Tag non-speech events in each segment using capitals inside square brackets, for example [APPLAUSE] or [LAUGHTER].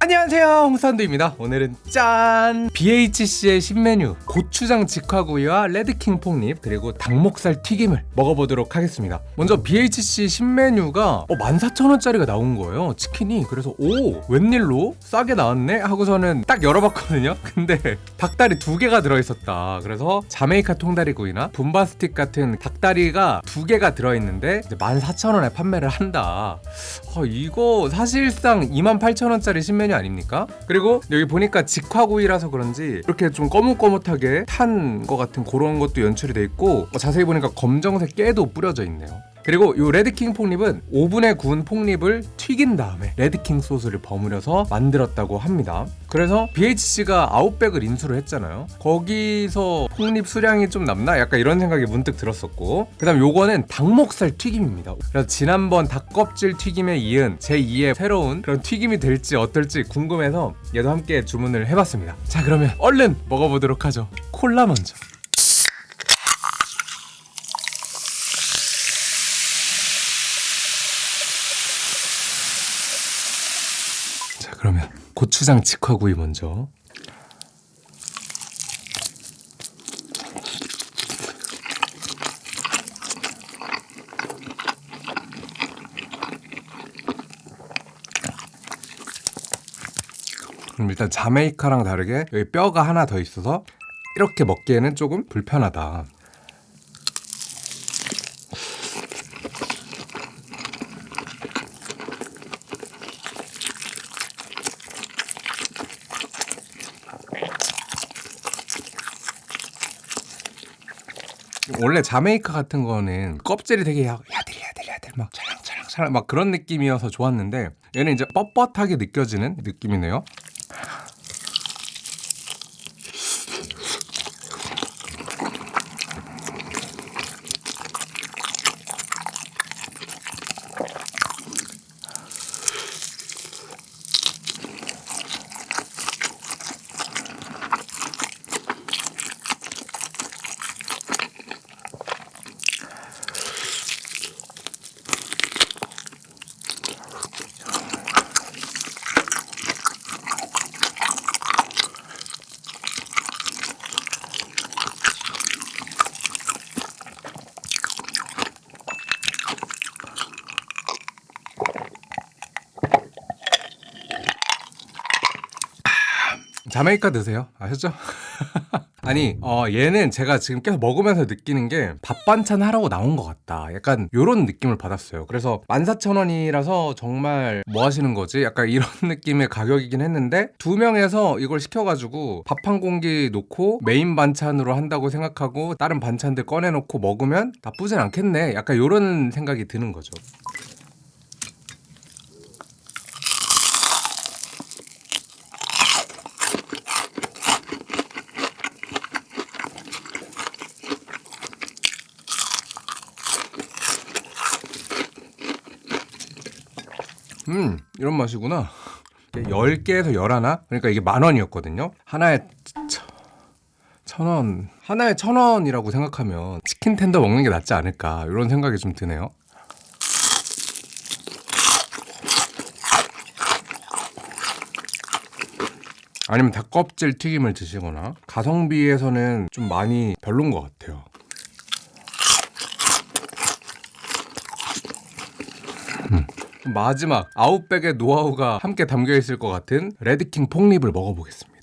안녕하세요. 홍산두입니다. 오늘은 짠! BHC의 신메뉴 고추장 직화구이와 레드킹 폭립 그리고 닭목살 튀김을 먹어보도록 하겠습니다. 먼저 BHC 신메뉴가 어, 14,000원짜리가 나온 거예요. 치킨이 그래서 오 웬일로? 싸게 나왔네? 하고서는 딱 열어봤거든요. [LAUGHS] 근데 닭다리 두 개가 들어있었다. 그래서 자메이카 통다리구이나 분바스틱 같은 닭다리가 두 개가 들어있는데 이제 14,000원에 판매를 한다. 어, 이거 사실상 28,000원짜리 신메뉴 아닙니까? 그리고 여기 보니까 직화구이라서 그런지 이렇게 좀 거뭇거뭇하게 탄 것 같은 그런 것도 연출이 돼 있고 어, 자세히 보니까 검정색 깨도 뿌려져 있네요. 그리고 이 레드킹 폭립은 오븐에 구운 폭립을 튀긴 다음에 레드킹 소스를 버무려서 만들었다고 합니다. 그래서 BHC가 아웃백을 인수를 했잖아요. 거기서 폭립 수량이 좀 남나? 약간 이런 생각이 문득 들었었고 그 다음 요거는 닭목살 튀김입니다. 그래서 지난번 닭껍질 튀김에 이은 제2의 새로운 그런 튀김이 될지 어떨지 궁금해서 얘도 함께 주문을 해봤습니다. 자 그러면 얼른 먹어보도록 하죠. 콜라 먼저. 자 그러면 고추장 직화구이 먼저. 그럼 일단 자메이카랑 다르게 여기 뼈가 하나 더 있어서 이렇게 먹기에는 조금 불편하다 원래 자메이카 같은 거는 껍질이 되게 야- 야들 야들 야들 막 찰랑찰랑찰랑 막 그런 느낌이어서 좋았는데 얘는 이제 뻣뻣하게 느껴지는 느낌이네요. 자메이카 드세요. 아셨죠? [LAUGHS] 아니, 어, 얘는 제가 지금 계속 먹으면서 느끼는 게 밥 반찬 하라고 나온 것 같다. 약간 요런 느낌을 받았어요. 그래서 14,000원이라서 정말 뭐 하시는 거지? 약간 이런 [LAUGHS] 느낌의 가격이긴 했는데 두 명에서 이걸 시켜가지고 밥 한 공기 놓고 메인 반찬으로 한다고 생각하고 다른 반찬들 꺼내놓고 먹으면 나쁘진 않겠네. 약간 요런 생각이 드는 거죠. 음 이런 맛이구나. 10개에서 11? 그러니까 이게 만 원이었거든요. 하나에 천- 천 원, 하나에 천 원이라고 생각하면 치킨 텐더 먹는 게 낫지 않을까? 이런 생각이 좀 드네요. 아니면 닭껍질 튀김을 드시거나 가성비에서는 좀 많이 별론 것 같아요 마지막 아웃백의 노하우가 함께 담겨 있을 것 같은 레드킹 폭립을 먹어보겠습니다.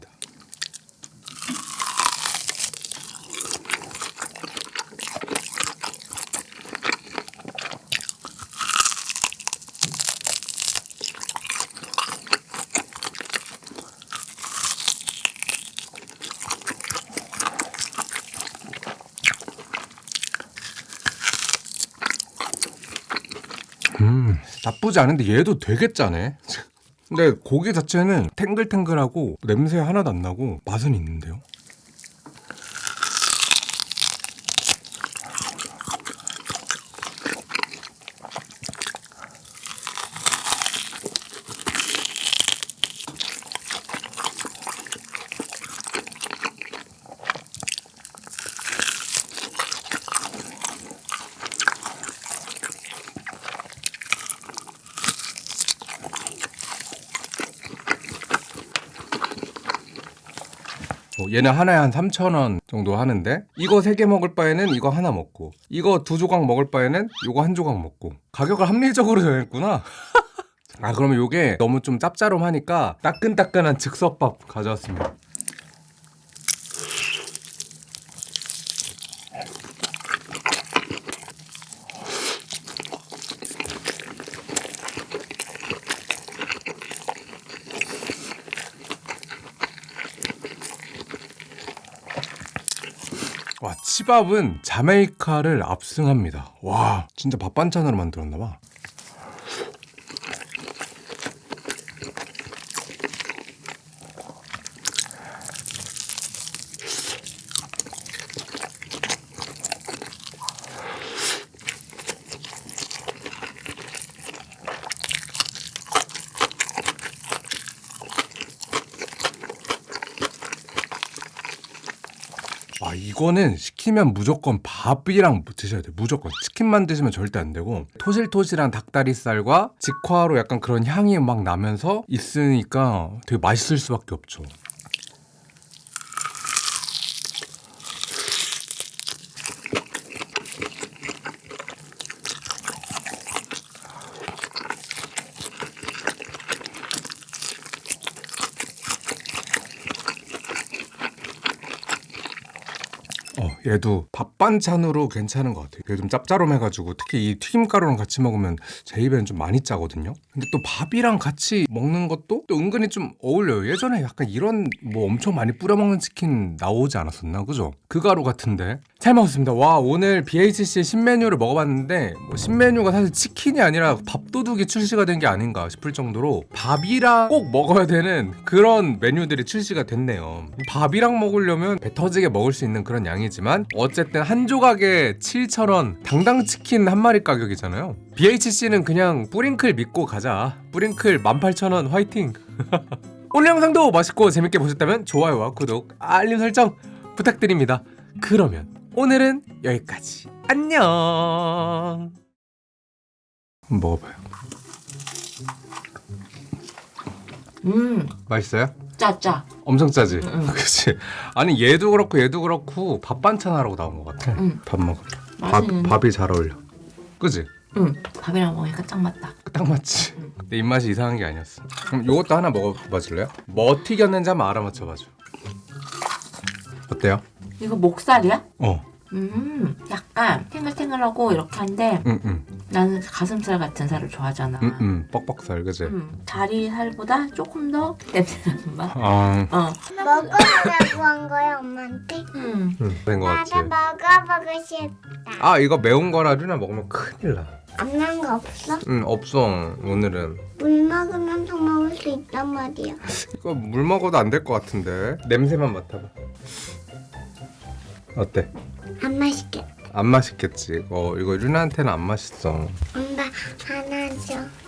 음, 나쁘지 않은데 얘도 짜네. [LAUGHS] 근데 고기 자체는 탱글탱글하고 냄새 하나도 안 나고 맛은 있는데요. 어, 얘는 하나에 한 3,000원 정도 하는데 이거 3개 먹을 바에는 이거 하나 먹고 이거 두 조각 먹을 바에는 이거 한 조각 먹고 가격을 합리적으로 정했구나. [LAUGHS] 아 그러면 요게 너무 좀 짭짤하니까 따끈따끈한 즉석밥 가져왔습니다 와 치밥은 자메이카를 압승합니다. 와 진짜 밥 반찬으로 만들었나봐 아 이거는 시키면 무조건 밥이랑 드셔야 돼요. 무조건. 치킨만 드시면 절대 안 되고 토실토실한 닭다리살과 직화로 약간 그런 향이 막 나면서 있으니까 되게 맛있을 수밖에 없죠 얘도 밥 반찬으로 괜찮은 것 같아요. 얘좀 짭짤함해가지고 특히 이 튀김가루랑 같이 먹으면 제 입에는 좀 많이 짜거든요. 근데 또 밥이랑 같이 먹는 것도 또 은근히 좀 어울려요. 예전에 약간 이런 뭐 엄청 많이 뿌려 먹는 치킨 나오지 않았었나, 그죠? 그 가루 같은데 잘 먹었습니다. 와 오늘 BHC의 신메뉴를 먹어봤는데 뭐 신메뉴가 사실 치킨이 아니라 밥도둑이 출시가 된 게 아닌가 싶을 정도로 밥이랑 꼭 먹어야 되는 그런 메뉴들이 출시가 됐네요. 밥이랑 먹으려면 배 터지게 먹을 수 있는 그런 양이지만 어쨌든 한 조각에 7,000원 당당 치킨 한 마리 가격이잖아요. BHC는 그냥 뿌링클 믿고 가자. 뿌링클 18,000원 화이팅. [LAUGHS] 오늘 영상도 맛있고 재밌게 보셨다면 좋아요와 구독, 알림 설정 부탁드립니다. 그러면 오늘은 여기까지. 안녕. 먹어봐요. 음, 맛있어요? 짜짜. 엄청 짜지? 응. [LAUGHS] 그치? 아니 얘도 그렇고 얘도 그렇고 밥 반찬 하라고 나온 것 같아. 응. 밥 먹어. 밥, 맛있는데? 밥이 잘 어울려. 그지? 응, 밥이랑 먹으니까 딱 맞다. 딱 맞지? 내 입맛이 이상한 게 아니었어. 그럼 이것도 하나 먹어봐 줄래요? 뭐 튀겼는지 한번 알아맞혀봐줘. 어때요? 이거 목살이야? 어. 음, 약간 탱글탱글하고 이렇게 한데 응, 응. 나는 가슴살 같은 살을 좋아하잖아. 응, 응. 뻑뻑살, 그지? 음, 다리 살보다 조금 더 냄새나는 맛. 아, 어. 먹어보라고 한 거야 엄마한테? 음. 응. 된거 같지? 나도 먹어보고 싶다 아, 이거 매운 거라 류나 먹으면 큰일 나. 없는 거 없어? 응, 없어. 오늘은. 물 먹으면서 먹을 수 있단 말이야 이거 물 먹어도 안 될 것 같은데. 냄새만 맡아봐. 어때? 안 맛있게 안 맛있겠지. 이거 이거 류나한테는 안 맛있어. 엄마 하나 줘